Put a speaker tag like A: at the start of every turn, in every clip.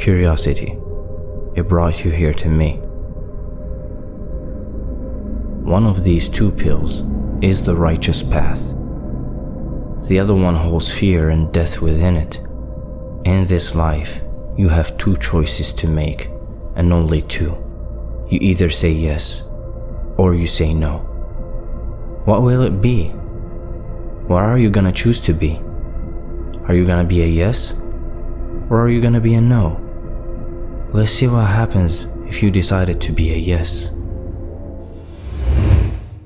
A: Curiosity. It brought you here to me. One of these two pills is the righteous path. The other one holds fear and death within it. In this life, you have two choices to make, and only two. You either say yes, or you say no. What will it be? What are you gonna choose to be? Are you gonna be a yes, or are you gonna be a no? Let's see what happens if you decided to be a yes.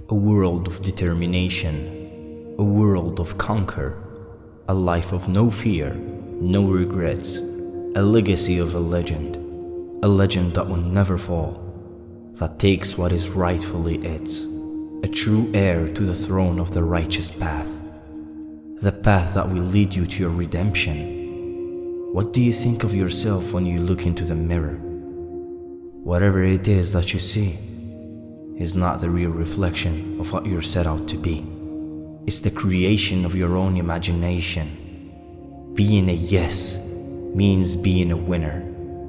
A: A world of determination, a world of conquer, a life of no fear, no regrets, a legacy of a legend, a legend that will never fall, that takes what is rightfully its, a true heir to the throne of the righteous path, the path that will lead you to your redemption. What do you think of yourself when you look into the mirror? Whatever it is that you see, is not the real reflection of what you're set out to be. It's the creation of your own imagination. Being a yes means being a winner,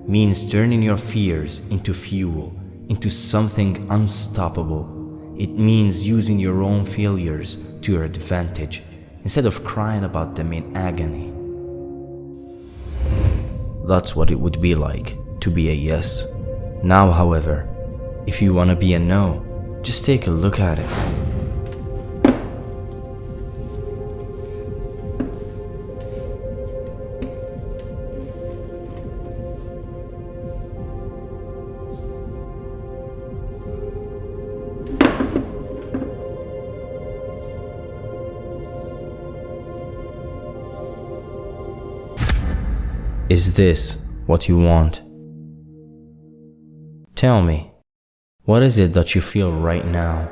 A: means turning your fears into fuel, into something unstoppable. It means using your own failures to your advantage instead of crying about them in agony. That's what it would be like to be a yes. Now, however, if you want to be a no, just take a look at it. Is this what you want? Tell me. What is it that you feel right now?